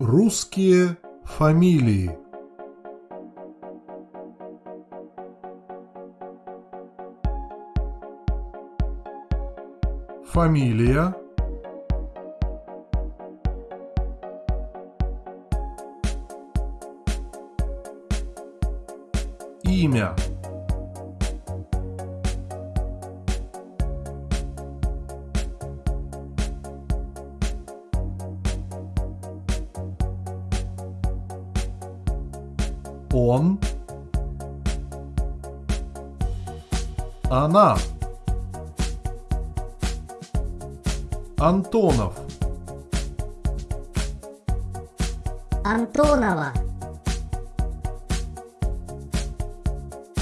Русские фамилии. Фамилия. Имя. Он. Она. Антонов. Антонова,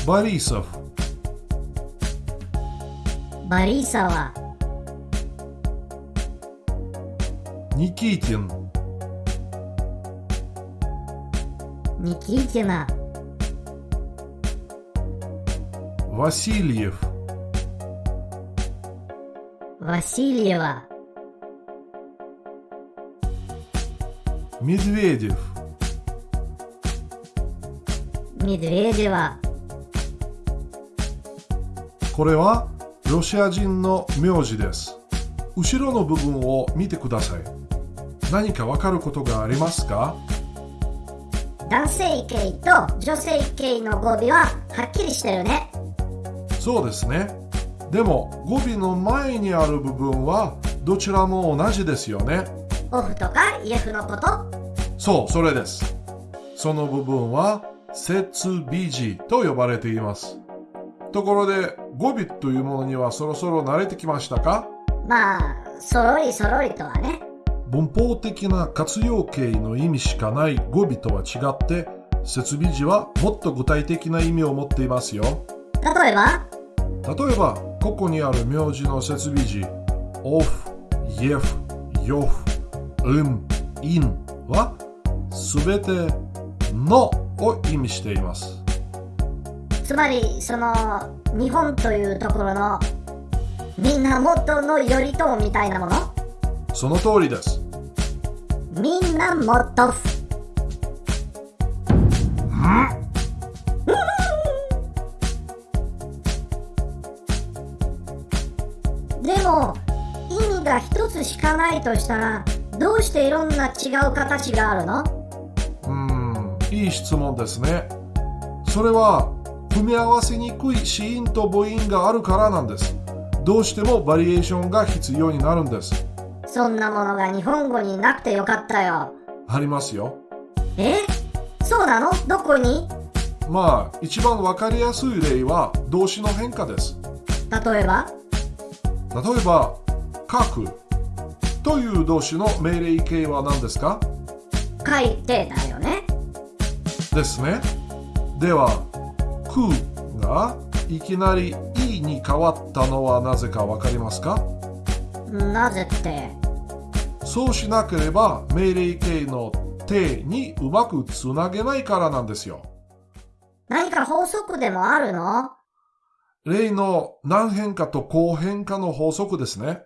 Борисов. Борисова, Никитин. Никитина, Васильев. Васильева, Медведев. Медведева, これはロシア人の名字です。後ろの部分を見てください。何かわかることがありますか 男性形と女性形の語尾ははっきりしてるね。そうですね。でも語尾の前にある部分はどちらも同じですよね。オフとかイエフのこと？そう、それです。その部分は接尾字と呼ばれています。ところで語尾というものにはそろそろ慣れてきましたか？まあ、そろりそろりとはね。文法的な活用形の意味しかない語尾とは違って設備字はもっと具体的な意味を持っていますよ。例えば、例えばここにある名字の設備字オフ、イエフ、ヨフ、ウン、インはすべてのを意味しています。つまり、その、日本というところの、源の頼朝みたいなもの？その通りです。源。でも、意味が一つしかないとしたら、どうしていろんな違う形があるの？うーんいい質問ですね。それは組み合わせにくい子音と母音があるからなんです。どうしてもバリエーションが必要になるんですそんなものが日本語になくてよかったよ。ありますよ。え？そうなの？どこに？まあ一番わかりやすい例は動詞の変化です。例えば？例えば書く。という動詞の命令形は何ですか？書いてだよね。ですね。ではくがいきなりいに変わったのはなぜかわかりますか？なぜって。そうしなければ命令形の手にうまくつなげないからなんですよ何か法則でもあるの？例の何変化と後変化の法則ですね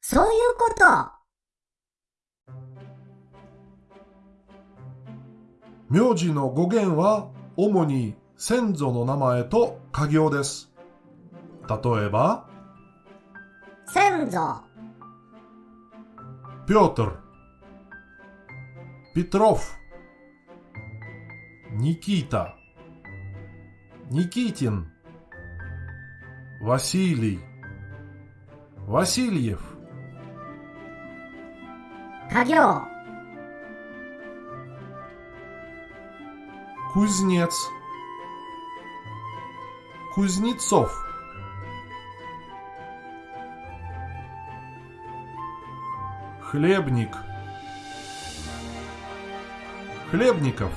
そういうこと。名字の語源は主に先祖の名前と家業です。例えば、Цензо. Петр. Петров. Никита. Никитин. Василий. Васильев. Кагео. Кузнец. Кузнецов. Хлебник. Хлебников.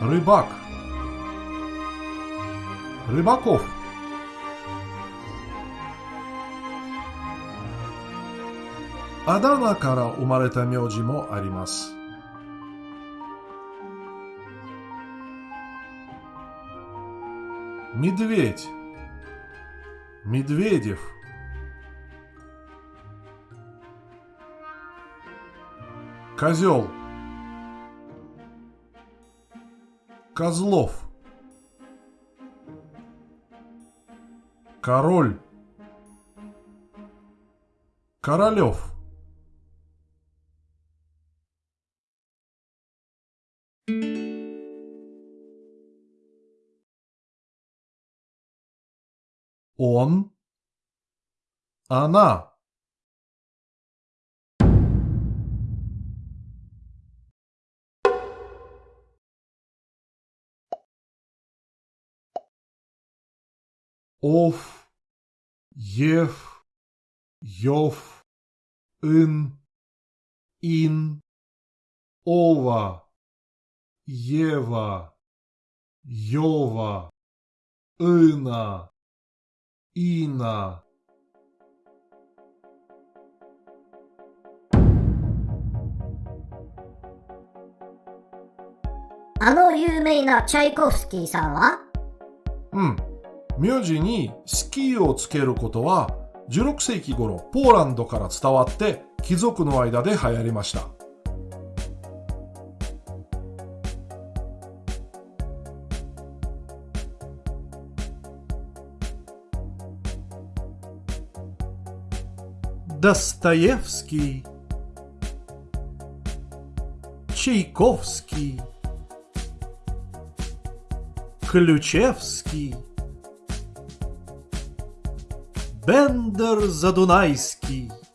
Рыбак. Рыбаков. Адана кара умарета мёджи мо аримасу. Медведь. Медведев. Козел. Козлов. Король. Королев. Он. Она. Ов. Ев. Йов. Ин. Ин. Ова. Ева. Йова. Ина. いいな。あの有名なチャイコフスキーさんは？うん。名字にスキーをつけることは16世紀頃ポーランドから伝わって貴族の間で流行りました。Достоевский, Чайковский, Ключевский, Бендер Задунайский. Чайковский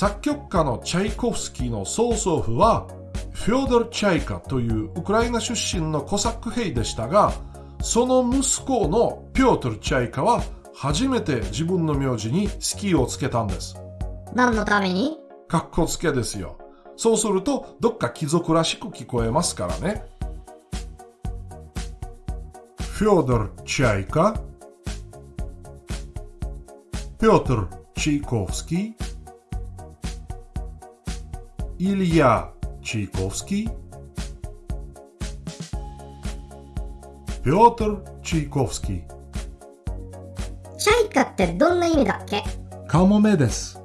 作曲家のチャイコフスキーの曽祖父は フョードル・チャイカというウクライナ出身のコサック兵でしたが、その息子のピョートル・チャイカは初めて自分の名字にスキーをつけたんです。何のために？かっこつけですよ。そうするとどっか貴族らしく聞こえますからね。フョードル・チャイカ、ピョートル・チーコフスキー、イリア・ Чайковский, Петр Чайковский. チャイカってどんな意味だっけカモメです。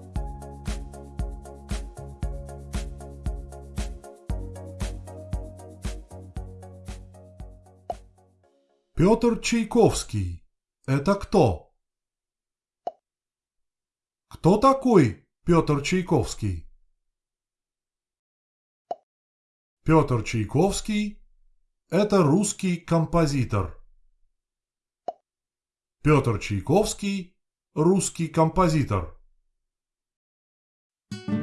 Петр Чайковский. Это кто? Кто такой Петр Чайковский? Петр Чайковский – это русский композитор. Петр Чайковский – русский композитор. Thank you.